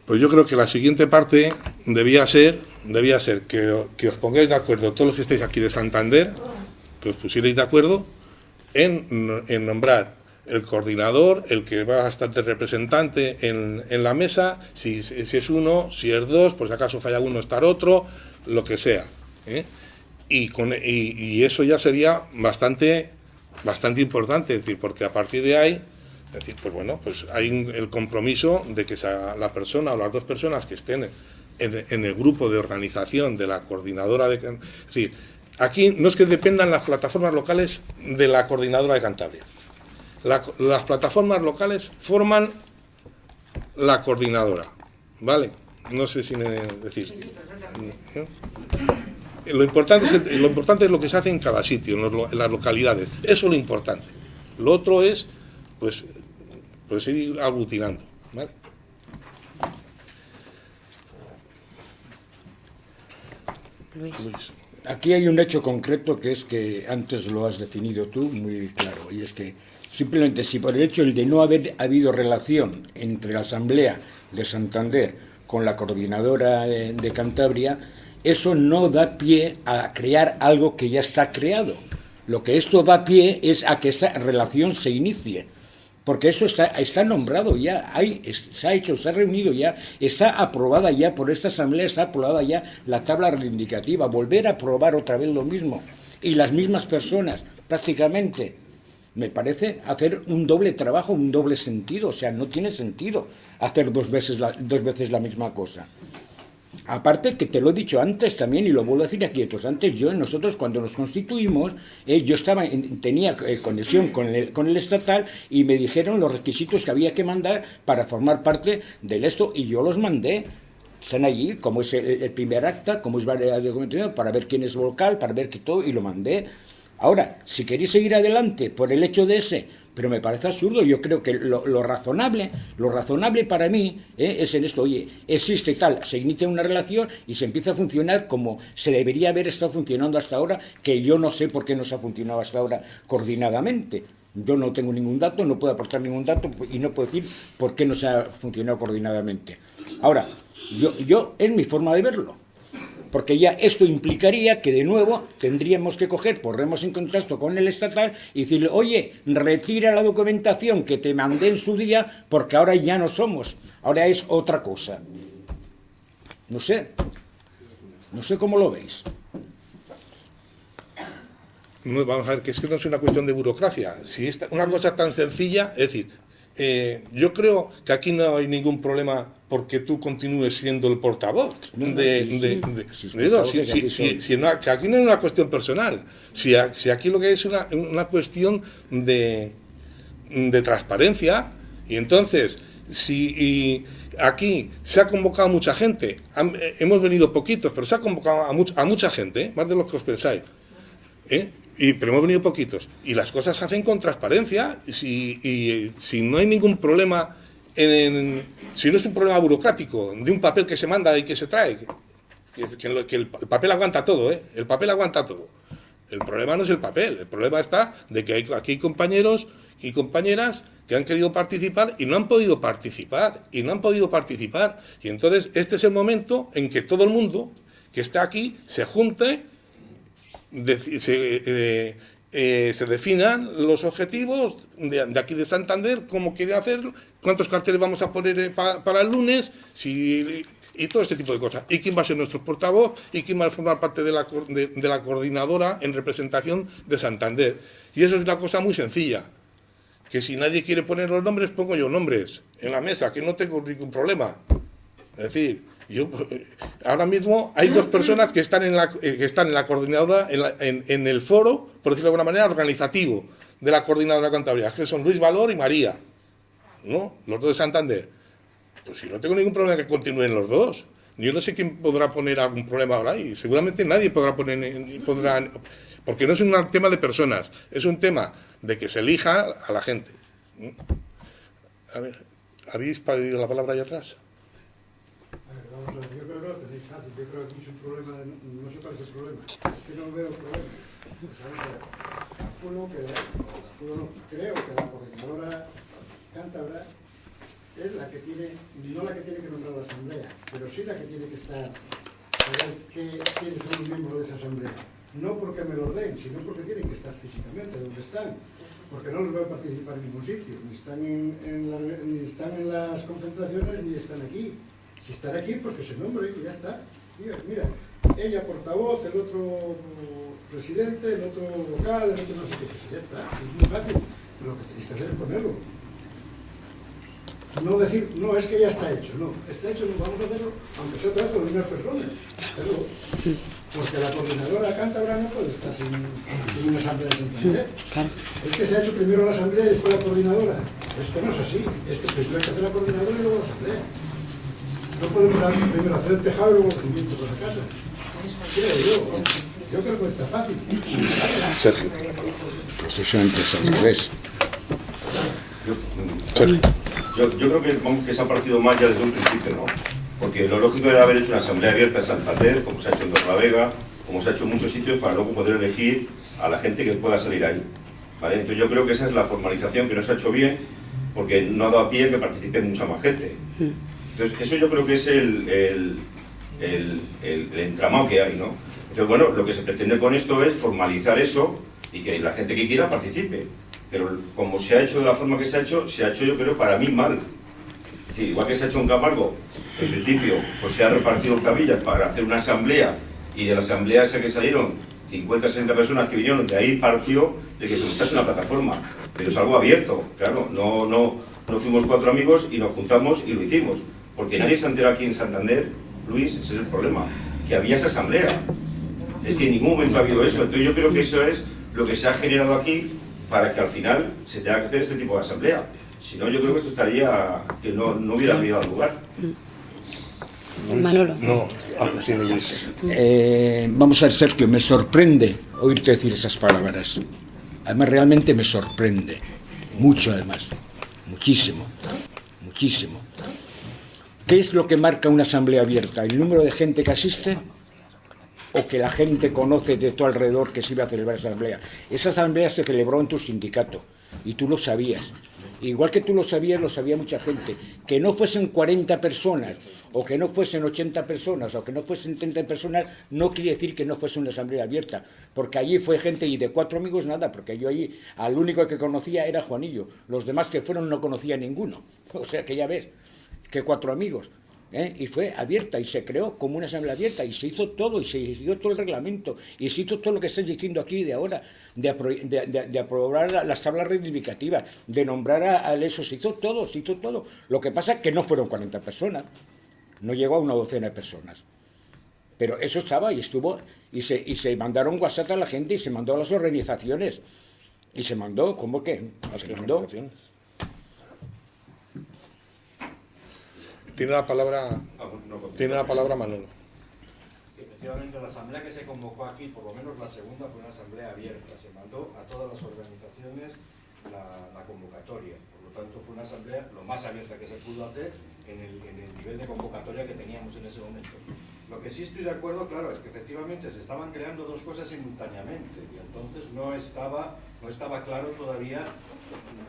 Pues yo creo que la siguiente parte debía ser debía ser que, os pongáis de acuerdo todos los que estáis aquí de Santander, que os pusierais de acuerdo en, nombrar el coordinador, el que va a estar de representante en, la mesa, si, es uno, si es dos, por si acaso falla uno, estar otro, lo que sea. ¿eh? Y, eso ya sería bastante, bastante importante, decir, porque a partir de ahí, es decir, pues bueno, pues hay un- el compromiso de que sea la persona o las dos personas que estén en, en el grupo de organización de la coordinadora de... Can- Es decir, aquí no es que dependan las plataformas locales de la coordinadora de Cantabria. La- las plataformas locales forman la coordinadora, ¿vale? No sé si me decir. ¿eh? Lo importante, es, lo importante es lo que se hace en cada sitio, en, los lo- en las localidades. Eso es lo importante. Lo otro es, pues, ir aglutinando, ¿vale? Luis. Luis. Aquí hay un hecho concreto que es que antes lo has definido tú muy claro, y es que simplemente si por el hecho de no haber habido relación entre la Asamblea de Santander con la coordinadora de, de Cantabria, eso no da pie a crear algo que ya está creado. Lo que esto da pie es a que esa relación se inicie. Porque eso está, está nombrado ya, hay, se ha hecho, se ha reunido ya, está aprobada ya por esta asamblea, está aprobada ya la tabla reivindicativa, volver a aprobar otra vez lo mismo. Y las mismas personas, prácticamente, me parece hacer un doble trabajo, un doble sentido, o sea, no tiene sentido hacer dos veces la, dos veces la misma cosa. Aparte que te lo he dicho antes también y lo vuelvo a decir aquí, entonces antes yo, nosotros cuando nos constituimos, eh, yo estaba en- tenía eh, conexión con el, con el estatal y me dijeron los requisitos que había que mandar para formar parte del esto y yo los mandé. Están allí, como es el, primer acta, como es documentación, para ver quién es local, para ver que todo, y lo mandé. Ahora, si queréis seguir adelante por el hecho de ese, pero me parece absurdo, yo creo que lo, lo razonable, lo razonable para mí eh, es en esto, oye, existe tal, se inicia una relación y se empieza a funcionar como se debería haber estado funcionando hasta ahora, que yo no sé por qué no se ha funcionado hasta ahora coordinadamente. Yo no tengo ningún dato, no puedo aportar ningún dato y no puedo decir por qué no se ha funcionado coordinadamente. Ahora, yo, yo es mi forma de verlo porque ya esto implicaría que de nuevo tendríamos que coger, porremos en contacto con el estatal y decirle, oye, retira la documentación que te mandé en su día porque ahora ya no somos, ahora es otra cosa. No sé, no sé cómo lo veis. No, vamos a ver, que es que no es una cuestión de burocracia. Si es una cosa tan sencilla, es decir, eh, yo creo que aquí no hay ningún problema porque tú continúes siendo el portavoz de, Si- que aquí no- que aquí no es una cuestión personal. Si, a- si aquí lo que es una, una cuestión de, de transparencia, y entonces, si y aquí se ha convocado mucha gente, han- hemos venido poquitos, pero se ha convocado a, much- a mucha gente, ¿eh? más de lo que os pensáis. ¿eh? Y, pero hemos venido poquitos. Y las cosas se hacen con transparencia. Y si, y, si no hay ningún problema, si no es un problema burocrático, de un papel que se manda y que se trae, que, el, el papel aguanta todo, ¿eh? el papel aguanta todo. El problema no es el papel, el problema está de que aquí hay compañeros y compañeras que han querido participar y no han podido participar, y no han podido participar. Y entonces este es el momento en que todo el mundo que está aquí se junte se, eh, eh, definan los objetivos de, de aquí de Santander, cómo quieren hacerlo, cuántos carteles vamos a poner eh, pa- para el lunes, y todo este tipo de cosas. Y quién va a ser nuestro portavoz y quién va a formar parte de la, de, de la coordinadora en representación de Santander. Y eso es una cosa muy sencilla. Que si nadie quiere poner los nombres, pongo yo nombres en la mesa, que no tengo ningún problema. Es decir, yo eh, ahora mismo hay dos personas que están en la, eh, que están en la coordinadora, en, la- en- en el foro, por decirlo de alguna manera, organizativo de la coordinadora Cantabria, que son Luis Valor y María, ¿no? Los dos de Santander. Pues si no tengo ningún problema que continúen los dos. Yo no sé quién podrá poner algún problema ahora ahí. Seguramente nadie podrá poner, podrá, porque no es un tema de personas, es un tema de que se elija a la gente. A ver, ¿habéis pedido la palabra allá atrás? A ver, vamos a ver, yo creo que lo tenéis fácil, yo creo que es un problema, no sé cuál es el problema, es que no veo problema. Pues a ver, que, calculo no, creo que la coordinadora cántabra es la que tiene, no la que tiene que nombrar la asamblea, pero sí la que tiene que estar, a ver qué, quiénes son los miembros de esa asamblea. No porque me lo den, sino porque tienen que estar físicamente donde están. Porque no los veo participar en ningún sitio, ni están en, ni están en las concentraciones ni están aquí. Si están aquí, pues que se nombre y ya está. Mira, mira, ella portavoz, el otro presidente, el otro vocal, el otro no sé qué, pues ya está. Es muy fácil. Lo que tenéis que hacer es ponerlo. No decir, no, es que ya está hecho, no. Está hecho, no, vamos a hacerlo, aunque sea otra con las mismas personas. Hacerlo. Porque la coordinadora cántabra no puede estar sin, sin una asamblea de Santander. Es que se ha hecho primero la asamblea y después la coordinadora. Es que no es así. Es que primero hay que hacer la coordinadora y luego la asamblea. No podemos primero hacer el tejado y luego los cimientos de la casa. Creo yo. Yo creo que está fácil. Sergio. Precisamente es al revés. Sergio. Yo, yo creo que, vamos, que se ha partido mal ya desde un principio, ¿no? Porque lo lógico era haber hecho una asamblea abierta en Santander, como se ha hecho en Torlavega, como se ha hecho en muchos sitios, para luego poder elegir a la gente que pueda salir ahí. ¿vale? Entonces yo creo que esa es la formalización que no se ha hecho bien, porque no ha dado pie a que participe mucha más gente. Entonces eso yo creo que es el, el, el, el- el entramado que hay, ¿no? Entonces bueno, lo que se pretende con esto es formalizar eso y que la gente que quiera participe. Pero como se ha hecho de la forma que se ha hecho, se ha hecho yo creo para mí mal. Igual que se ha hecho en Camargo, en principio, pues se ha repartido octavillas para hacer una asamblea y de la asamblea esa que salieron 50, 60 personas que vinieron, de ahí partió de que se montase una plataforma. Pero es algo abierto, claro, no, no, no fuimos cuatro amigos y nos juntamos y lo hicimos. Porque nadie se enteró aquí en Santander, Luis, ese es el problema, que había esa asamblea. Es que en ningún momento ha habido eso. Entonces yo creo que eso es lo que se ha generado aquí para que al final se tenga que hacer este tipo de asamblea. Si no, yo creo que esto estaría, que no, no hubiera habido lugar. Manolo. No, ah, sí, Luis. Eh, vamos a ver, Sergio, me sorprende oírte decir esas palabras. Además, realmente me sorprende. Mucho, además. Muchísimo. Muchísimo. ¿Qué es lo que marca una asamblea abierta? ¿El número de gente que asiste? ¿O que la gente conoce de tu alrededor que se iba a celebrar esa asamblea? Esa asamblea se celebró en tu sindicato y tú lo sabías. Igual que tú lo sabías, lo sabía mucha gente. Que no fuesen 40 personas, o que no fuesen 80 personas, o que no fuesen 30 personas, no quiere decir que no fuese una asamblea abierta. Porque allí fue gente, y de cuatro amigos nada, porque yo allí al único que conocía era Juanillo. Los demás que fueron no conocía ninguno. [laughs] O sea que ya ves, que cuatro amigos. ¿Eh? Y fue abierta y se creó como una asamblea abierta y se hizo todo y se siguió todo el reglamento y se hizo todo lo que estáis diciendo aquí de ahora, de, apro- de- de- de aprobar la- las tablas reivindicativas, de nombrar a- eso, se hizo todo, se hizo todo. Lo que pasa es que no fueron 40 personas, no llegó a una docena de personas. Pero eso estaba y estuvo, y se, y se mandaron WhatsApp a la gente y se mandó a las organizaciones. Y se mandó, ¿cómo que? Se mandó. Tiene la palabra, tiene la palabra Manolo. Sí, efectivamente, la asamblea que se convocó aquí, por lo menos la segunda, fue una asamblea abierta. Se mandó a todas las organizaciones la, la convocatoria. Por lo tanto, fue una asamblea lo más abierta que se pudo hacer en el, en el nivel de convocatoria que teníamos en ese momento. Lo que sí estoy de acuerdo, claro, es que efectivamente se estaban creando dos cosas simultáneamente y entonces no estaba, no estaba claro todavía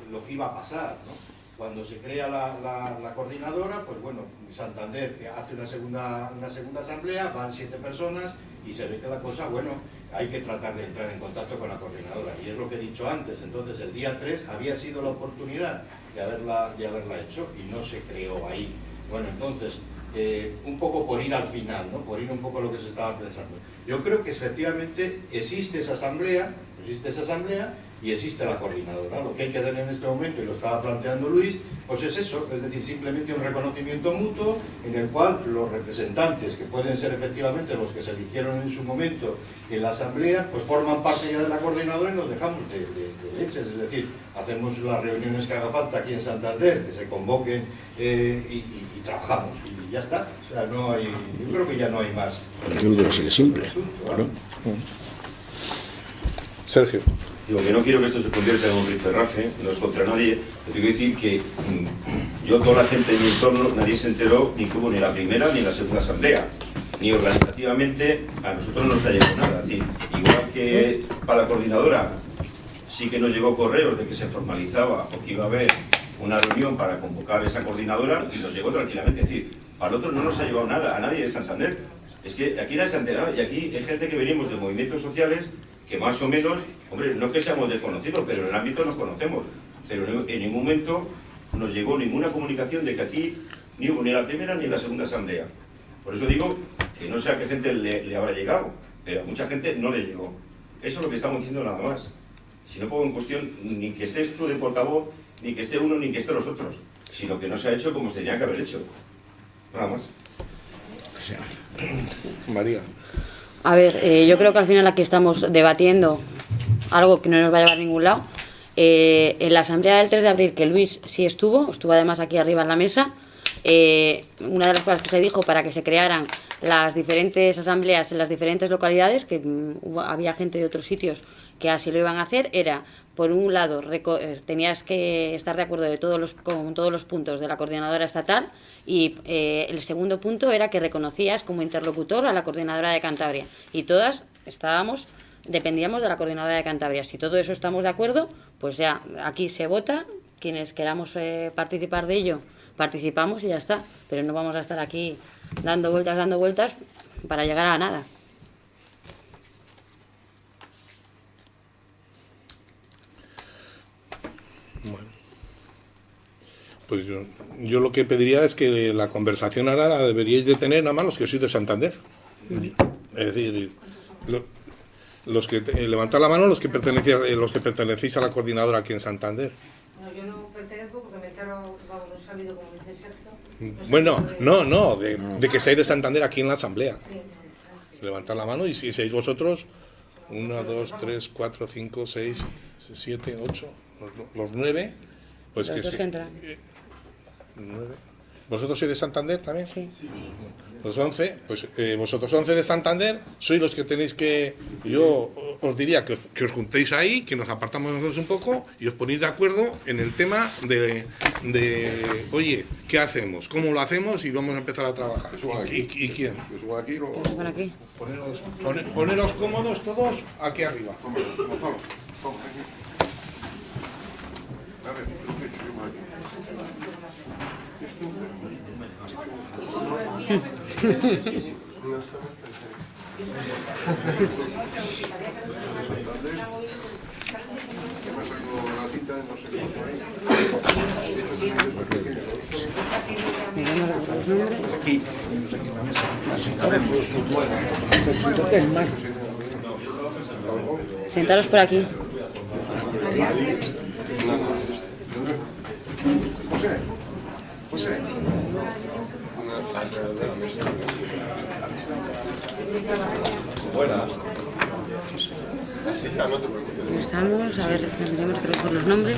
lo que iba a pasar. ¿no? Cuando se crea la, la- la coordinadora, pues bueno, Santander hace una segunda, una segunda asamblea, van siete personas y se ve que la cosa, bueno, hay que tratar de entrar en contacto con la coordinadora. Y es lo que he dicho antes, entonces el día 3 había sido la oportunidad de haberla, de haberla hecho y no se creó ahí. Bueno, entonces, eh, un poco por ir al final, ¿no? por ir un poco a lo que se estaba pensando. Yo creo que efectivamente existe esa asamblea, existe esa asamblea y existe la coordinadora. Lo que hay que hacer en este momento, y lo estaba planteando Luis, pues es eso, es decir, simplemente un reconocimiento mutuo en el cual los representantes, que pueden ser efectivamente los que se eligieron en su momento en la asamblea, pues forman parte ya de la coordinadora y nos dejamos de, de- de leches, es decir, hacemos las reuniones que haga falta aquí en Santander, que se convoquen eh, y, y- y trabajamos, y ya está. O sea, no hay, yo creo que ya no hay más. Yo creo que simple. Asunto, Claro. Sergio. Digo que no quiero que esto se convierta en un rifirrafe, no es contra nadie, pero quiero decir que mm, yo, toda la gente de mi entorno, nadie se enteró ni que hubo ni la primera ni la segunda asamblea. Ni organizativamente a nosotros no nos ha llegado nada. Es decir, igual que para la coordinadora sí que nos llegó correos de que se formalizaba o que iba a haber una reunión para convocar esa coordinadora y nos llegó tranquilamente. Es decir, para nosotros no nos ha llegado nada, a nadie de Santander. Es que aquí nadie se ha enterado y aquí hay gente que venimos de movimientos sociales que más o menos, hombre, no es que seamos desconocidos, pero en el ámbito nos conocemos. Pero en ningún momento nos llegó ninguna comunicación de que aquí ni ni la primera ni la segunda asamblea. Por eso digo que no sé a qué gente le, le habrá llegado, pero a mucha gente no le llegó. Eso es lo que estamos diciendo nada más. Si no pongo en cuestión ni que estés tú de portavoz, ni que esté uno, ni que esté los otros, sino que no se ha hecho como se tenía que haber hecho. Nada más. María. A ver, eh, yo creo que al final aquí estamos debatiendo algo que no nos va a llevar a ningún lado. Eh, en la asamblea del 3 de abril, que Luis sí estuvo, estuvo además aquí arriba en la mesa, eh, una de las cosas que se dijo para que se crearan las diferentes asambleas en las diferentes localidades, que mm, había gente de otros sitios que así lo iban a hacer, era, por un lado, eh, tenías que estar de acuerdo de todos los, con todos los puntos de la coordinadora estatal y eh, el segundo punto era que reconocías como interlocutor a la coordinadora de Cantabria y todas estábamos dependíamos de la coordinadora de Cantabria. Si todo eso estamos de acuerdo, pues ya aquí se vota, quienes queramos eh, participar de ello, participamos y ya está. Pero no vamos a estar aquí dando vueltas, dando vueltas para llegar a nada. Pues yo, yo lo que pediría es que la conversación ahora la deberíais de tener nada más los que sois de Santander. Es decir, lo- los que eh, levantar la mano los que pertenecéis los que pertenecéis a la coordinadora aquí en Santander. No, yo no pertenezco porque me entero, vamos, no he sabido como dice Sergio. No Bueno, no, no, de, de que seáis de Santander aquí en la asamblea. Sí. Levantar la mano y si seis vosotros, uno, dos, tres, cuatro, cinco, seis, siete, ocho, los, los nueve, pues Los que dos sí. que entran. Nueve. ¿Vosotros sois de Santander también? Sí. Los 11, pues eh, vosotros 11 de Santander sois los que tenéis que. Yo os diría que os, que os juntéis ahí, que nos apartamos nosotros un poco y os ponéis de acuerdo en el tema de, de oye, ¿qué hacemos? ¿Cómo lo hacemos? Y vamos a empezar a trabajar. ¿Y, y- y quién? Aquí, lo... Vamos por aquí. Poneros, pone- poneros cómodos todos aquí arriba. Toma. Estoy por aquí. José, José. Buenas. Así que no te preocupes. Estamos, a ver, tendríamos que los nombres.